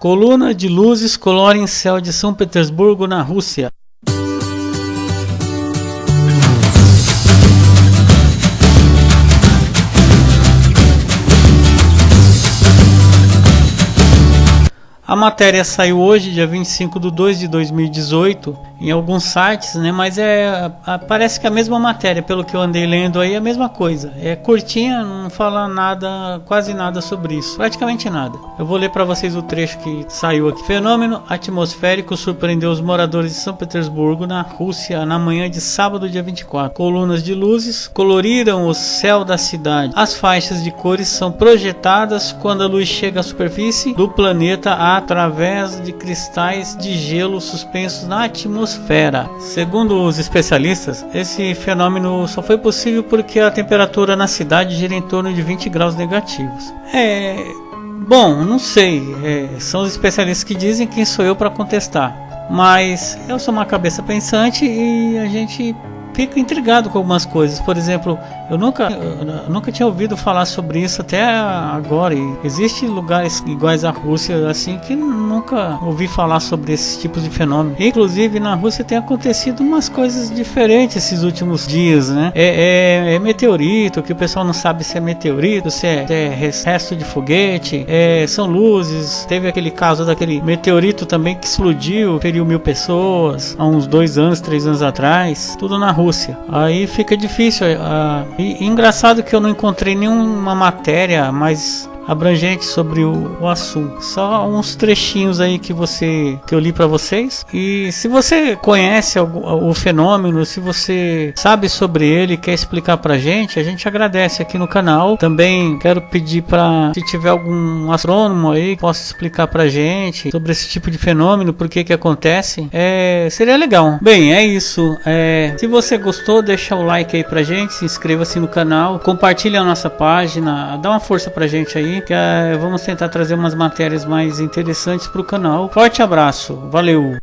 Coluna de luzes colorem céu de São Petersburgo, na Rússia. A matéria saiu hoje, dia 25 de 2 de 2018, em alguns sites, né? Mas é parece que é a mesma matéria, pelo que eu andei lendo aí, é a mesma coisa. É curtinha, não fala nada, quase nada sobre isso, praticamente nada. Eu vou ler para vocês o trecho que saiu aqui. Fenômeno atmosférico surpreendeu os moradores de São Petersburgo, na Rússia, na manhã de sábado, dia 24. Colunas de luzes coloriram o céu da cidade. As faixas de cores são projetadas quando a luz chega à superfície do planeta através de cristais de gelo suspensos na atmosfera. Segundo os especialistas, esse fenômeno só foi possível porque a temperatura na cidade gira em torno de 20 graus negativos. É. Bom, não sei. É, são os especialistas que dizem quem sou eu para contestar. Mas eu sou uma cabeça pensante e a gente fico intrigado com algumas coisas. Por exemplo, eu nunca, eu nunca tinha ouvido falar sobre isso até agora. E existem lugares iguais à Rússia assim que nunca ouvi falar sobre esses tipos de fenômenos. Inclusive na Rússia tem acontecido umas coisas diferentes esses últimos dias, né? É, é, é meteorito que o pessoal não sabe se é meteorito, se é, é resto de foguete, é, são luzes. Teve aquele caso daquele meteorito também que explodiu, feriu mil pessoas há uns dois anos, três anos atrás. Tudo na Rússia. Aí fica difícil. Uh, e, engraçado que eu não encontrei nenhuma matéria mais abrangente sobre o, o, assunto. Só uns trechinhos aí que você que eu li para vocês. E se você conhece o, o, fenômeno, se você sabe sobre ele, quer explicar pra gente, a gente agradece aqui no canal. Também quero pedir para se tiver algum astrônomo aí que possa explicar pra gente sobre esse tipo de fenômeno, por que que acontece, é, seria legal. Bem, é isso. É, se você gostou, deixa o like aí pra gente, se inscreva-se no canal, compartilhe a nossa página, dá uma força pra gente aí que vamos tentar trazer umas matérias mais interessantes para o canal. Forte abraço, valeu!